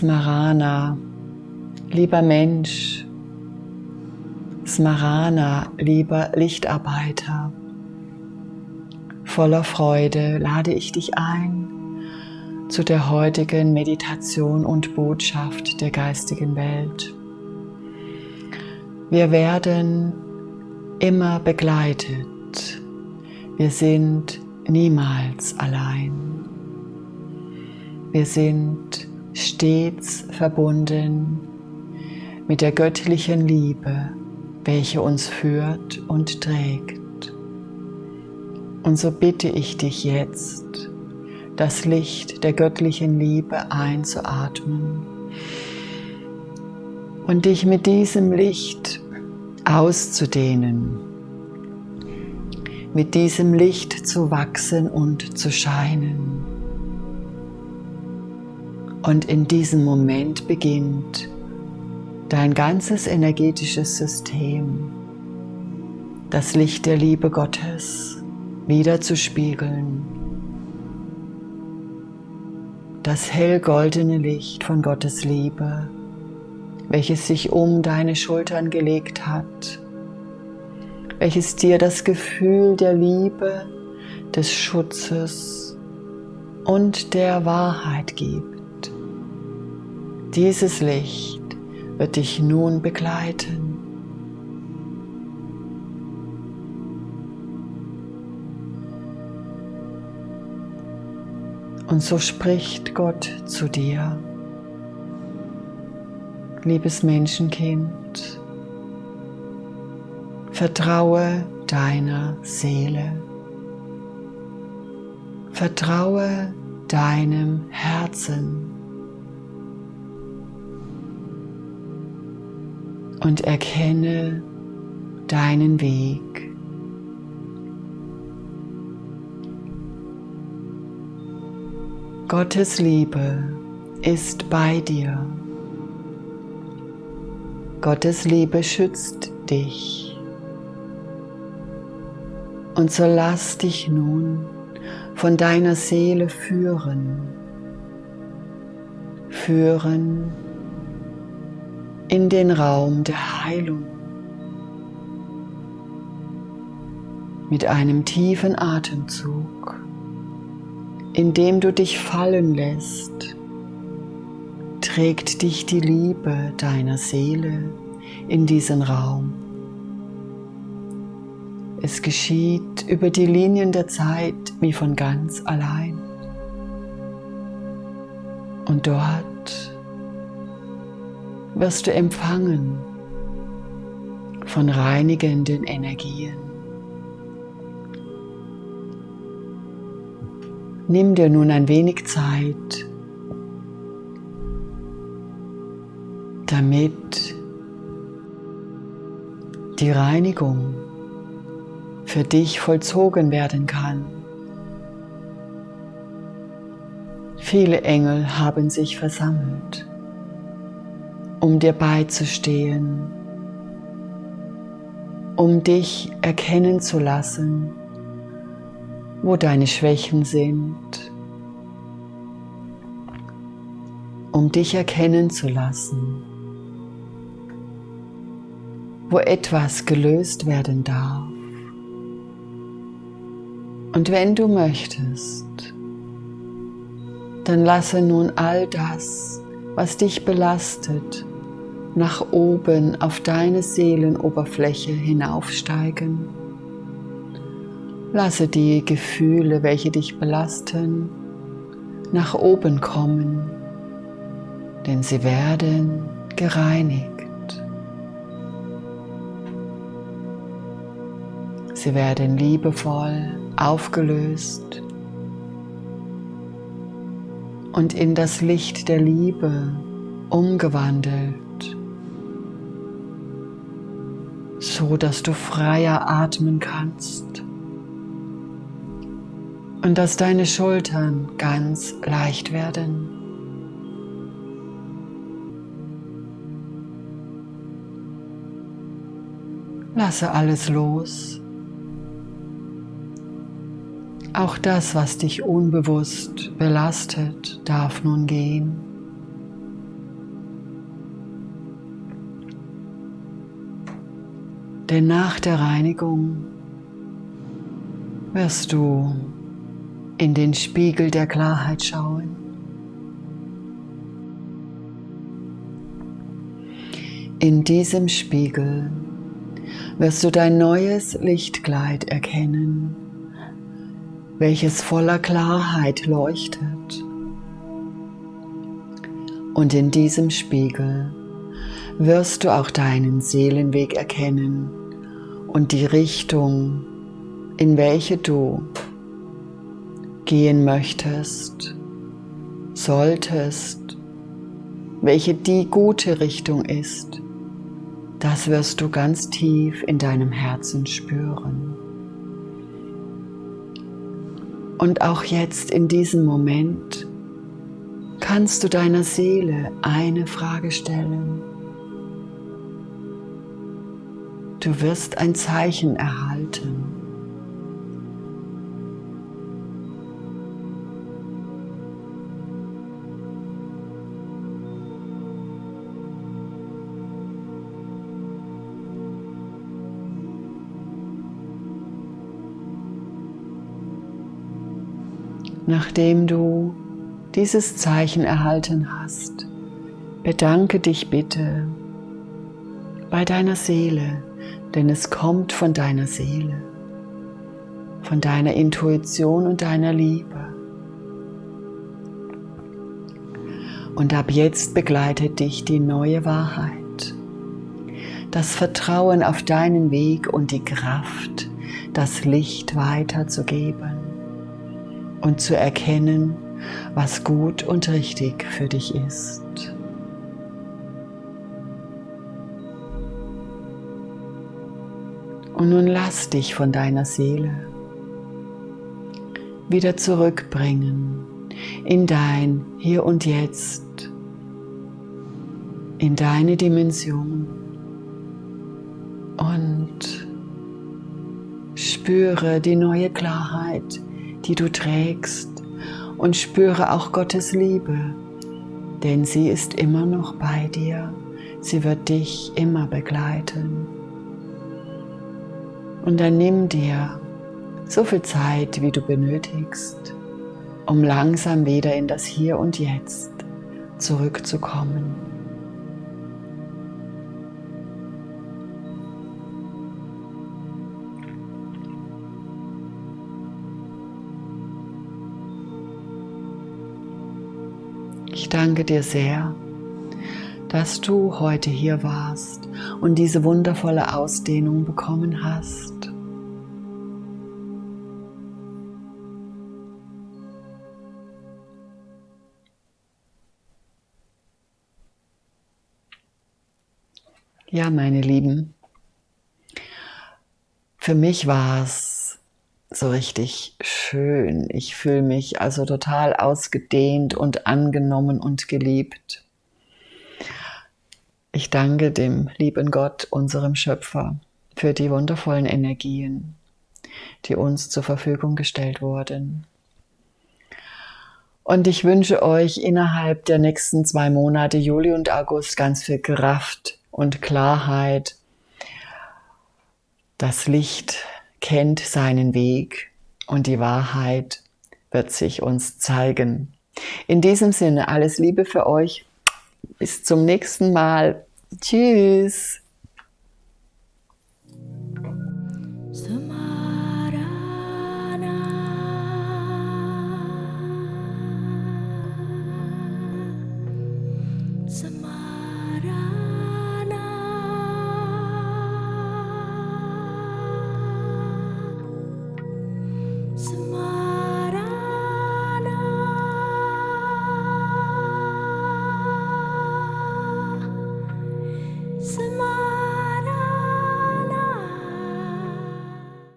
Smarana, lieber Mensch, Smarana, lieber Lichtarbeiter, voller Freude lade ich dich ein zu der heutigen Meditation und Botschaft der geistigen Welt. Wir werden immer begleitet. Wir sind niemals allein. Wir sind stets verbunden mit der göttlichen Liebe, welche uns führt und trägt. Und so bitte ich dich jetzt, das Licht der göttlichen Liebe einzuatmen und dich mit diesem Licht auszudehnen, mit diesem Licht zu wachsen und zu scheinen. Und in diesem Moment beginnt dein ganzes energetisches System, das Licht der Liebe Gottes wieder zu spiegeln. Das hellgoldene Licht von Gottes Liebe, welches sich um deine Schultern gelegt hat, welches dir das Gefühl der Liebe, des Schutzes und der Wahrheit gibt. Dieses Licht wird dich nun begleiten. Und so spricht Gott zu dir. Liebes Menschenkind, vertraue deiner Seele. Vertraue deinem Herzen. Und erkenne deinen Weg. Gottes Liebe ist bei dir. Gottes Liebe schützt dich. Und so lass dich nun von deiner Seele führen. Führen in den Raum der Heilung. Mit einem tiefen Atemzug, in dem du dich fallen lässt, trägt dich die Liebe deiner Seele in diesen Raum. Es geschieht über die Linien der Zeit wie von ganz allein. Und dort wirst du empfangen von reinigenden Energien. Nimm dir nun ein wenig Zeit, damit die Reinigung für dich vollzogen werden kann. Viele Engel haben sich versammelt um dir beizustehen, um dich erkennen zu lassen, wo deine Schwächen sind, um dich erkennen zu lassen, wo etwas gelöst werden darf. Und wenn du möchtest, dann lasse nun all das, was dich belastet, nach oben auf deine Seelenoberfläche hinaufsteigen. Lasse die Gefühle, welche dich belasten, nach oben kommen, denn sie werden gereinigt. Sie werden liebevoll aufgelöst und in das Licht der Liebe umgewandelt so dass du freier atmen kannst und dass deine Schultern ganz leicht werden. Lasse alles los. Auch das, was dich unbewusst belastet, darf nun gehen. Denn nach der Reinigung wirst du in den Spiegel der Klarheit schauen. In diesem Spiegel wirst du dein neues Lichtkleid erkennen, welches voller Klarheit leuchtet. Und in diesem Spiegel wirst du auch deinen Seelenweg erkennen und die Richtung, in welche du gehen möchtest, solltest, welche die gute Richtung ist, das wirst du ganz tief in deinem Herzen spüren. Und auch jetzt in diesem Moment kannst du deiner Seele eine Frage stellen. Du wirst ein Zeichen erhalten. Nachdem du dieses Zeichen erhalten hast, bedanke dich bitte bei deiner Seele, denn es kommt von deiner Seele, von deiner Intuition und deiner Liebe. Und ab jetzt begleitet dich die neue Wahrheit, das Vertrauen auf deinen Weg und die Kraft, das Licht weiterzugeben und zu erkennen, was gut und richtig für dich ist. Und nun lass dich von deiner Seele wieder zurückbringen in dein Hier und Jetzt, in deine Dimension und spüre die neue Klarheit, die du trägst und spüre auch Gottes Liebe, denn sie ist immer noch bei dir, sie wird dich immer begleiten. Und dann nimm dir so viel Zeit, wie du benötigst, um langsam wieder in das Hier und Jetzt zurückzukommen. Ich danke dir sehr, dass du heute hier warst und diese wundervolle Ausdehnung bekommen hast. Ja, meine Lieben, für mich war es so richtig schön. Ich fühle mich also total ausgedehnt und angenommen und geliebt. Ich danke dem lieben Gott, unserem Schöpfer, für die wundervollen Energien, die uns zur Verfügung gestellt wurden. Und ich wünsche euch innerhalb der nächsten zwei Monate, Juli und August, ganz viel Kraft und Klarheit. Das Licht kennt seinen Weg und die Wahrheit wird sich uns zeigen. In diesem Sinne alles Liebe für euch bis zum nächsten Mal. Tschüss.